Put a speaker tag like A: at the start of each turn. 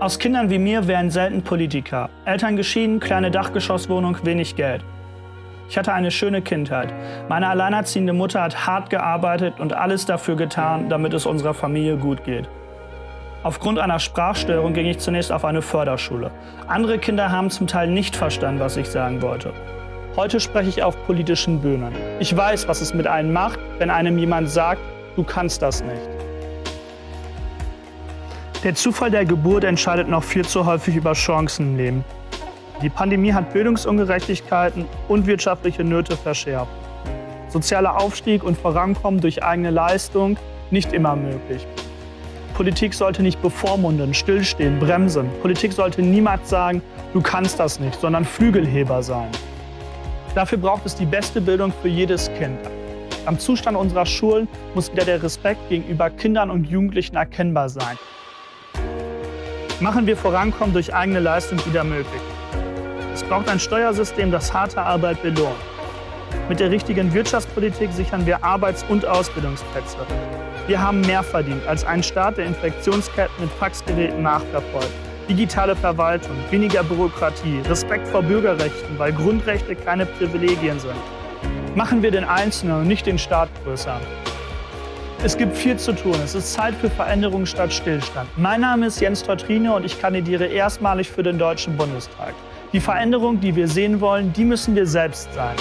A: Aus Kindern wie mir werden selten Politiker. Eltern geschieden, kleine Dachgeschosswohnung, wenig Geld. Ich hatte eine schöne Kindheit. Meine alleinerziehende Mutter hat hart gearbeitet und alles dafür getan, damit es unserer Familie gut geht. Aufgrund einer Sprachstörung ging ich zunächst auf eine Förderschule. Andere Kinder haben zum Teil nicht verstanden, was ich sagen wollte. Heute spreche ich auf politischen Bühnen. Ich weiß, was es mit einem macht, wenn einem jemand sagt, du kannst das nicht. Der Zufall der Geburt entscheidet noch viel zu häufig über Chancen im Leben. Die Pandemie hat Bildungsungerechtigkeiten und wirtschaftliche Nöte verschärft. Sozialer Aufstieg und Vorankommen durch eigene Leistung nicht immer möglich. Politik sollte nicht bevormunden, stillstehen, bremsen. Politik sollte niemals sagen, du kannst das nicht, sondern Flügelheber sein. Dafür braucht es die beste Bildung für jedes Kind. Am Zustand unserer Schulen muss wieder der Respekt gegenüber Kindern und Jugendlichen erkennbar sein. Machen wir Vorankommen durch eigene Leistung wieder möglich. Es braucht ein Steuersystem, das harte Arbeit belohnt. Mit der richtigen Wirtschaftspolitik sichern wir Arbeits- und Ausbildungsplätze. Wir haben mehr verdient als ein Staat, der Infektionsketten mit Faxgeräten nachverfolgt digitale Verwaltung, weniger Bürokratie, Respekt vor Bürgerrechten, weil Grundrechte keine Privilegien sind. Machen wir den Einzelnen und nicht den Staat größer. Es gibt viel zu tun. Es ist Zeit für Veränderung statt Stillstand. Mein Name ist Jens Teutrine und ich kandidiere erstmalig für den Deutschen Bundestag. Die Veränderung, die wir sehen wollen, die müssen wir selbst sein.